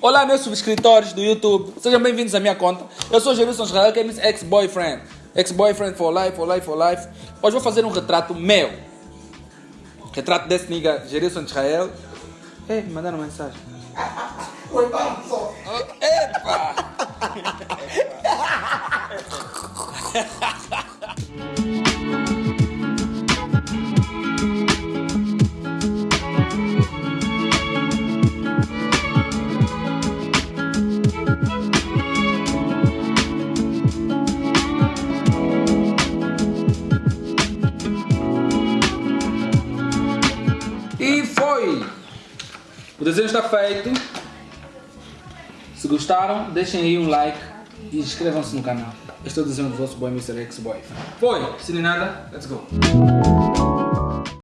Olá, meus subscritores do YouTube. Sejam bem-vindos à minha conta. Eu sou Jerusalem Israel, que é Miss Ex-Boyfriend. Ex-Boyfriend for life, for life, for life. Hoje vou fazer um retrato meu. Retrato desse nigga, Jerusalem Israel. Ei, me mandaram mensagem. Só. Epa! foi! O desenho está feito. Se gostaram, deixem aí um like e inscrevam-se no canal. Este é o desenho do vosso boy Mr. X Boy. Foi! Se nem nada, let's go!